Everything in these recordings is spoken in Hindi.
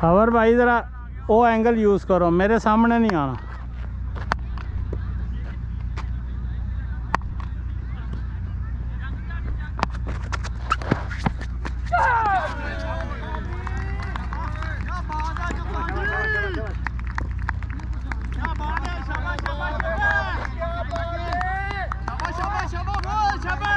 खबर भाई ज़रा वो एंगल यूज़ करो मेरे सामने नहीं आना। ਚੰਗੇ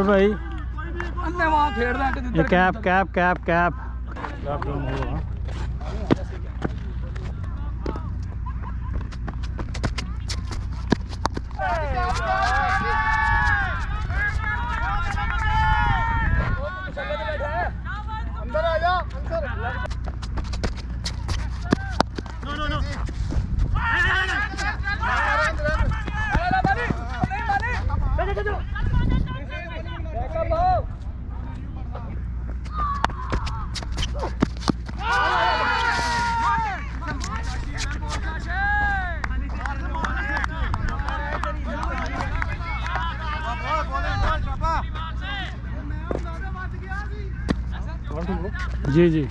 और भाई cap cap cap cap cap जी जी।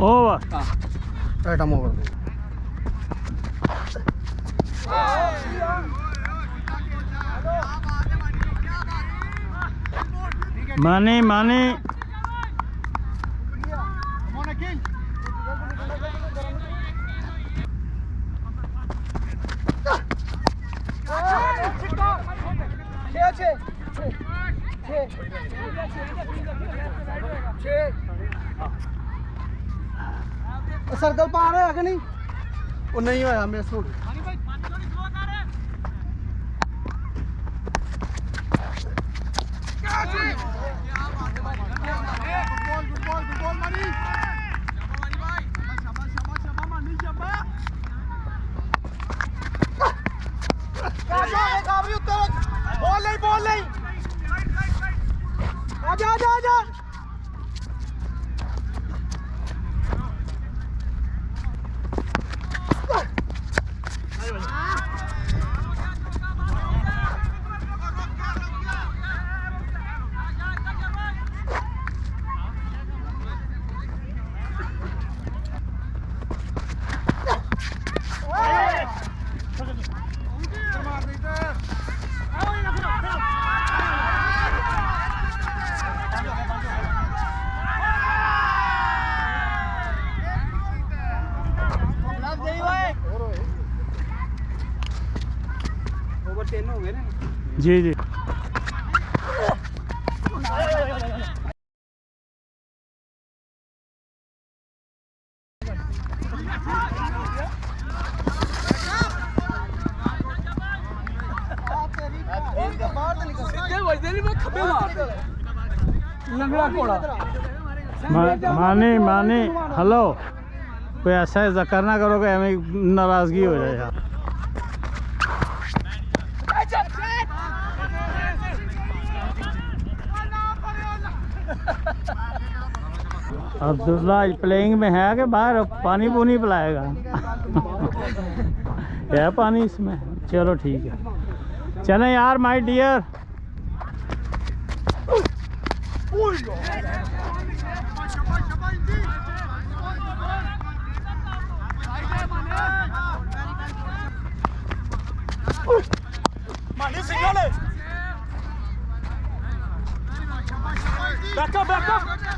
ओवर मानी मानी। वो नहीं आया मैं छोड़ बॉल नहीं बॉल नहीं आजा आजा आजा जी जी। माने माने, हेलो। कोई ऐसा ऐसा करना करोगे हमें नाराज़गी हो जाए यार। अब्दुल्ला प्लेइंग में है कि बाहर? पानी पुनी पिलाएगा। है पानी इसमें? चलो ठीक है। चले यार my dear. Back up, back up!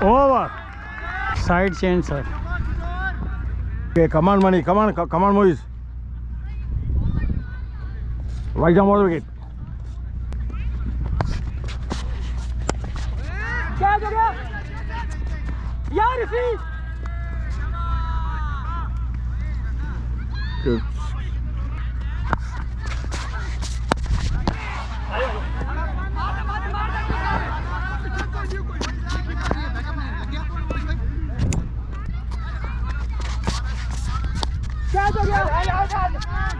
Over. Side change, sir. Okay, come on, Mani. Come on, come on, Moise. Right down water wicket. Good. हो गया।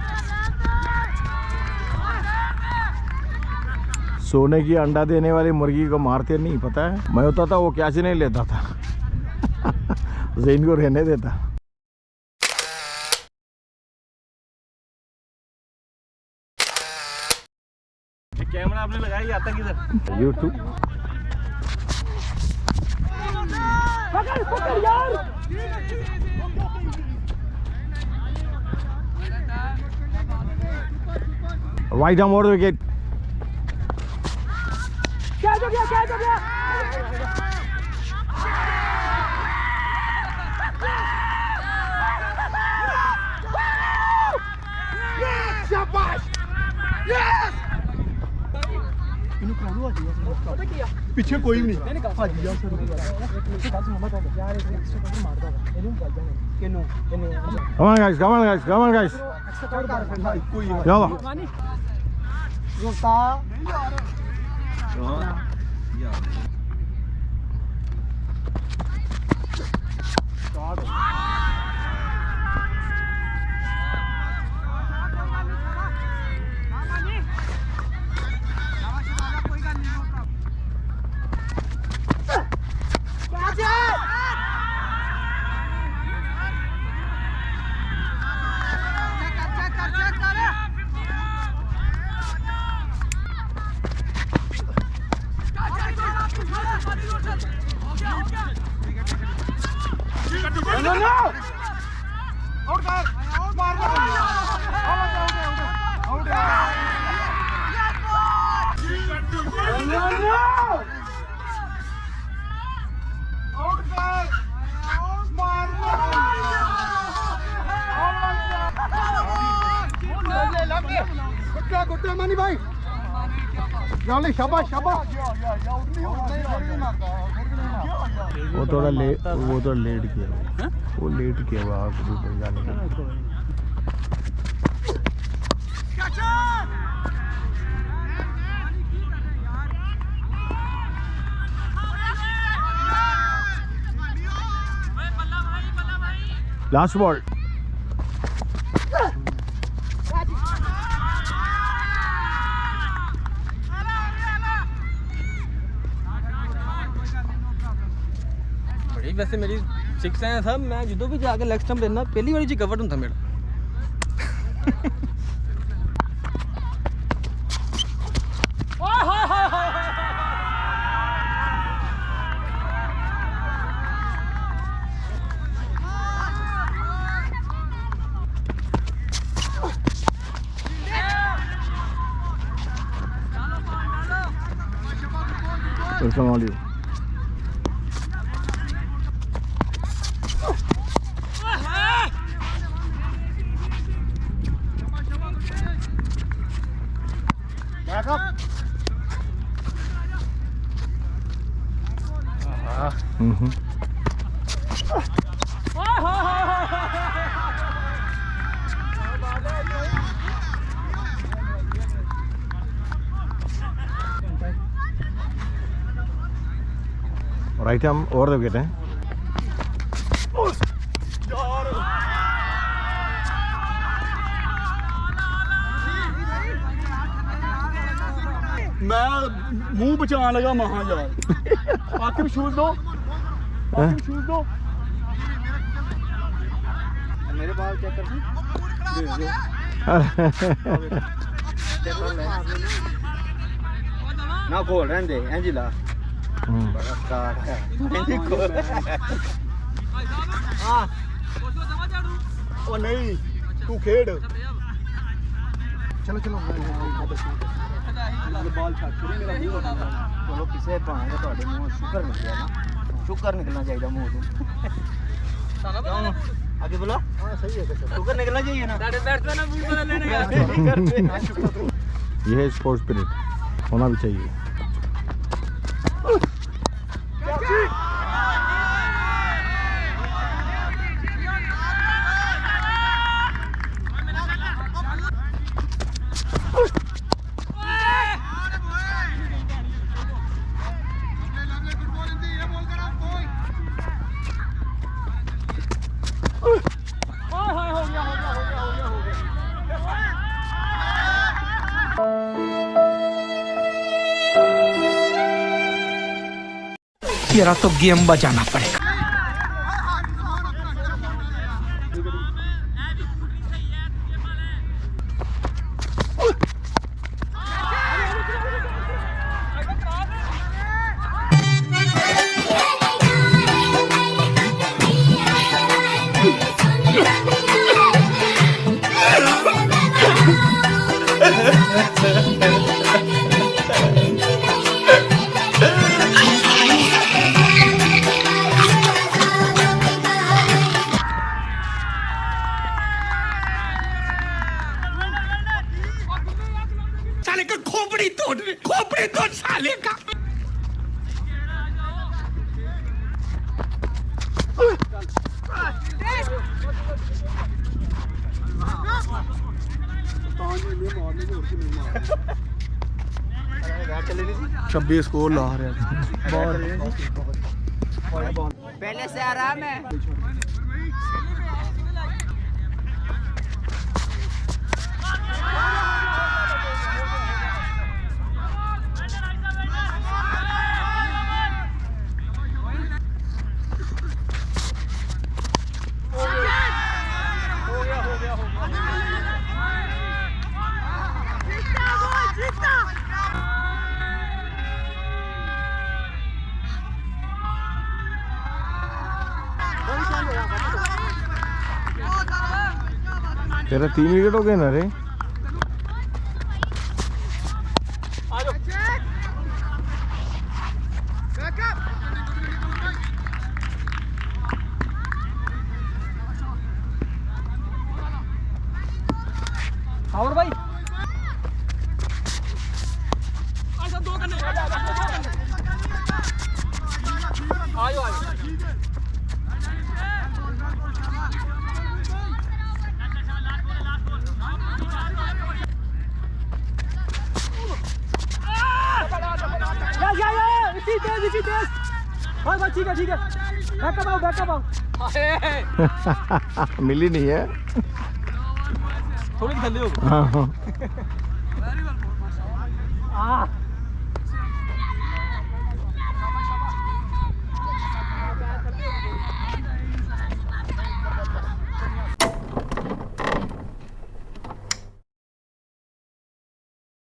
सोने की अंडा देने वाली मुर्गी को मारते नहीं पता है? मैं होता था वो कैच नहीं लेता था? जैन को रहने देता। कैमरा आपने लगाया आता किधर? यूट्यूब पकड़ पकड़ यार। Right down water again. Guys up here, up here. पीछे Come on guys, come on guys, come on guys. Yalla. ਕੋਈ Yalla. नो सकते मानी भाई जॉली शाबाश शाबाश वो थोड़ा ले वो थोड़ा लेट किया। वो लेट किया हुआ आप ऊपर जाने का। लास्ट बॉल वैसे मेरी सिक्स आया था मैं जो भी जाकर नेक्स्ट टाइम देना पहली बार जी कवर था मेरा Assalamualaikum. Right हम over the wicket. हैं मैं मुँह बचाने लगा महा यार। आखिर शूज़ दो। आखिर शूज़ दो। मेरे बाल चेक कर दो? ना खोल रहने दे एंजिला ਬੜਾ ਸਟਾਰਟ ਹੈ ਇੰਜ ਖੋਲ ਹਾਂ ਉਹ ਨਹੀਂ ਤੂੰ ਖੇਡ ਚਲੋ ਚਲੋ ਬਾਲ ਛੱਡ ਕੇ ਮੇਰਾ ਮੂੰਹ ਬਣਾਉਂਦਾ ਚਲੋ ਕਿਸੇ ਭਾਵੇਂ ਤੁਹਾਡੇ ਮੂੰਹੋਂ ਸ਼ੁਕਰ ਨਿਕਲਿਆ ਨਾ ਸ਼ੁਕਰ ਨਿਕਲਣਾ ਚਾਹੀਦਾ ਮੂੰਹ ਤੋਂ ਕਿਉਂ आगे बोला हाँ सही है शुगर निकलना चाहिए ना ये है स्पोर्ट्स स्पिरिट होना भी चाहिए तेरा तो गेम बजाना पड़ेगा। इसको ला रहे पहले से आराम है। Yeah! तेरा तीन विकेट हो गए ना रे। और भाई। आयो आयो या या या इसी तेज इसी तेज भाई भाई ठीक है ठीक है। बैकअप आओ बैकअप आओ। मिली नहीं है। थोड़ी थल्ले हो हाँ हाँ।